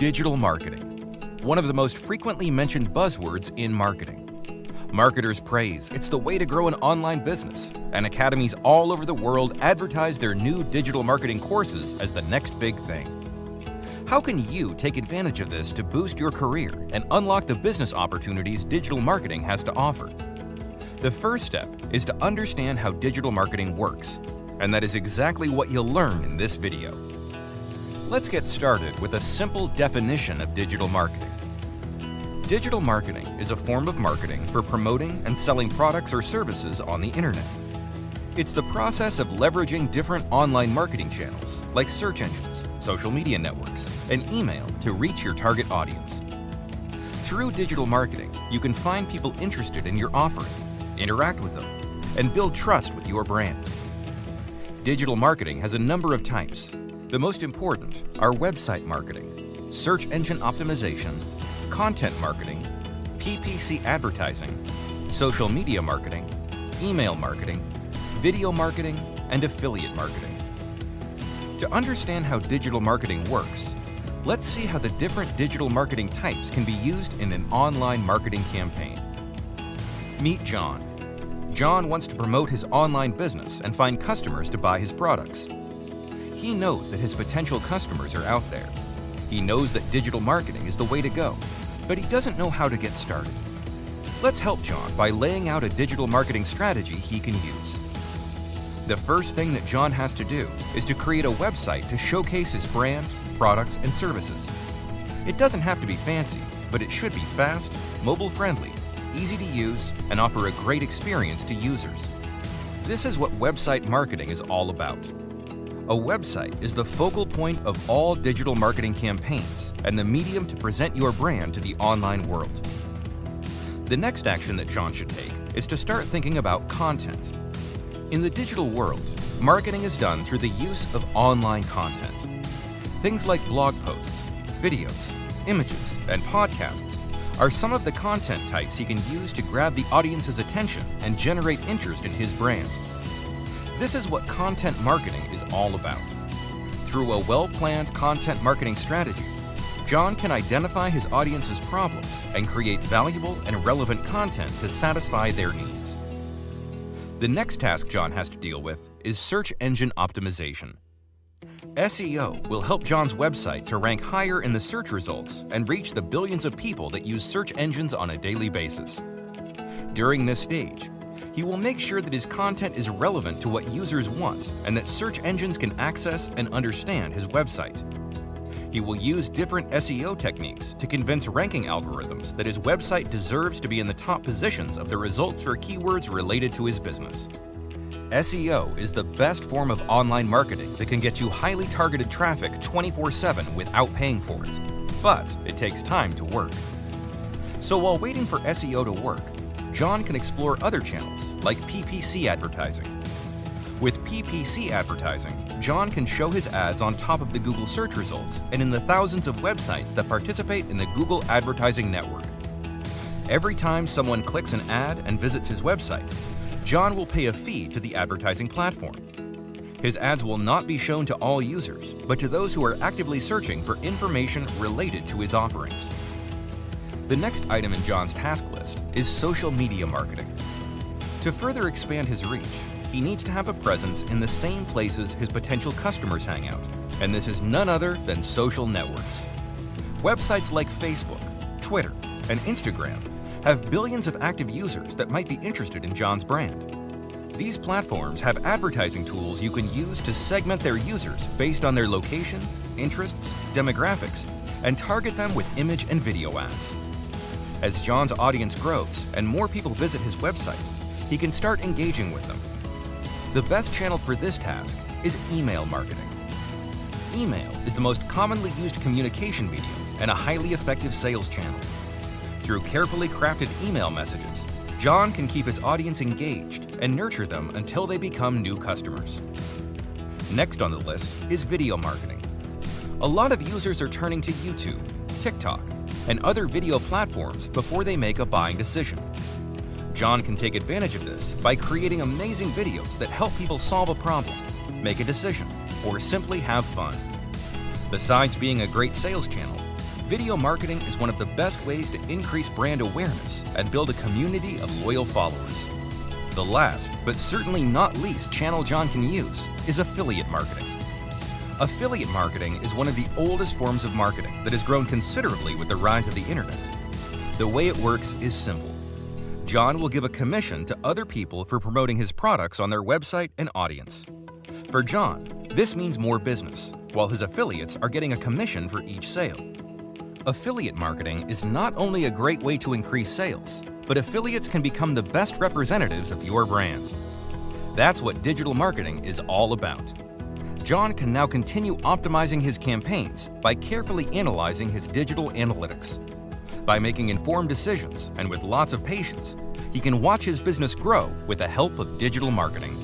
Digital marketing, one of the most frequently mentioned buzzwords in marketing. Marketers praise it's the way to grow an online business, and academies all over the world advertise their new digital marketing courses as the next big thing. How can you take advantage of this to boost your career and unlock the business opportunities digital marketing has to offer? The first step is to understand how digital marketing works, and that is exactly what you'll learn in this video. Let's get started with a simple definition of digital marketing. Digital marketing is a form of marketing for promoting and selling products or services on the internet. It's the process of leveraging different online marketing channels like search engines, social media networks, and email to reach your target audience. Through digital marketing, you can find people interested in your offering, interact with them, and build trust with your brand. Digital marketing has a number of types, the most important are website marketing, search engine optimization, content marketing, PPC advertising, social media marketing, email marketing, video marketing, and affiliate marketing. To understand how digital marketing works, let's see how the different digital marketing types can be used in an online marketing campaign. Meet John. John wants to promote his online business and find customers to buy his products. He knows that his potential customers are out there. He knows that digital marketing is the way to go, but he doesn't know how to get started. Let's help John by laying out a digital marketing strategy he can use. The first thing that John has to do is to create a website to showcase his brand, products, and services. It doesn't have to be fancy, but it should be fast, mobile-friendly, easy to use, and offer a great experience to users. This is what website marketing is all about. A website is the focal point of all digital marketing campaigns and the medium to present your brand to the online world. The next action that John should take is to start thinking about content. In the digital world, marketing is done through the use of online content. Things like blog posts, videos, images, and podcasts are some of the content types he can use to grab the audience's attention and generate interest in his brand. This is what content marketing is all about. Through a well-planned content marketing strategy, John can identify his audience's problems and create valuable and relevant content to satisfy their needs. The next task John has to deal with is search engine optimization. SEO will help John's website to rank higher in the search results and reach the billions of people that use search engines on a daily basis. During this stage, he will make sure that his content is relevant to what users want and that search engines can access and understand his website. He will use different SEO techniques to convince ranking algorithms that his website deserves to be in the top positions of the results for keywords related to his business. SEO is the best form of online marketing that can get you highly targeted traffic 24-7 without paying for it. But it takes time to work. So while waiting for SEO to work, John can explore other channels like PPC advertising. With PPC advertising, John can show his ads on top of the Google search results and in the thousands of websites that participate in the Google Advertising Network. Every time someone clicks an ad and visits his website, John will pay a fee to the advertising platform. His ads will not be shown to all users, but to those who are actively searching for information related to his offerings. The next item in John's task list is social media marketing. To further expand his reach, he needs to have a presence in the same places his potential customers hang out, and this is none other than social networks. Websites like Facebook, Twitter, and Instagram have billions of active users that might be interested in John's brand. These platforms have advertising tools you can use to segment their users based on their location, interests, demographics, and target them with image and video ads. As John's audience grows and more people visit his website, he can start engaging with them. The best channel for this task is email marketing. Email is the most commonly used communication medium and a highly effective sales channel. Through carefully crafted email messages, John can keep his audience engaged and nurture them until they become new customers. Next on the list is video marketing. A lot of users are turning to YouTube, TikTok, and other video platforms before they make a buying decision. John can take advantage of this by creating amazing videos that help people solve a problem, make a decision, or simply have fun. Besides being a great sales channel, video marketing is one of the best ways to increase brand awareness and build a community of loyal followers. The last, but certainly not least, channel John can use is affiliate marketing. Affiliate marketing is one of the oldest forms of marketing that has grown considerably with the rise of the internet. The way it works is simple. John will give a commission to other people for promoting his products on their website and audience. For John, this means more business, while his affiliates are getting a commission for each sale. Affiliate marketing is not only a great way to increase sales, but affiliates can become the best representatives of your brand. That's what digital marketing is all about. John can now continue optimizing his campaigns by carefully analyzing his digital analytics. By making informed decisions and with lots of patience, he can watch his business grow with the help of digital marketing.